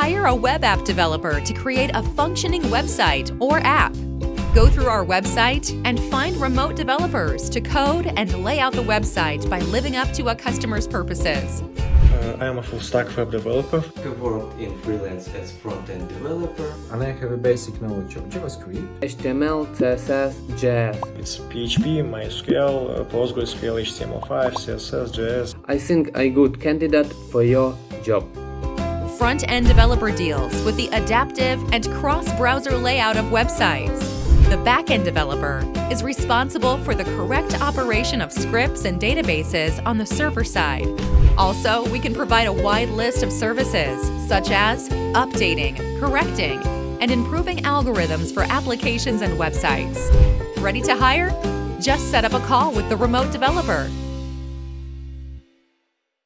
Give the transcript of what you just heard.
Hire a web app developer to create a functioning website or app. Go through our website and find remote developers to code and lay out the website by living up to a customer's purposes. Uh, I am a full stack web developer. have worked in freelance as front-end developer. and I have a basic knowledge of JavaScript. HTML, CSS, JS. It's PHP, MySQL, uh, PostgreSQL, HTML5, CSS, JS. I think I good candidate for your job. Front-end developer deals with the adaptive and cross-browser layout of websites. The back-end developer is responsible for the correct operation of scripts and databases on the server side. Also, we can provide a wide list of services, such as updating, correcting, and improving algorithms for applications and websites. Ready to hire? Just set up a call with the remote developer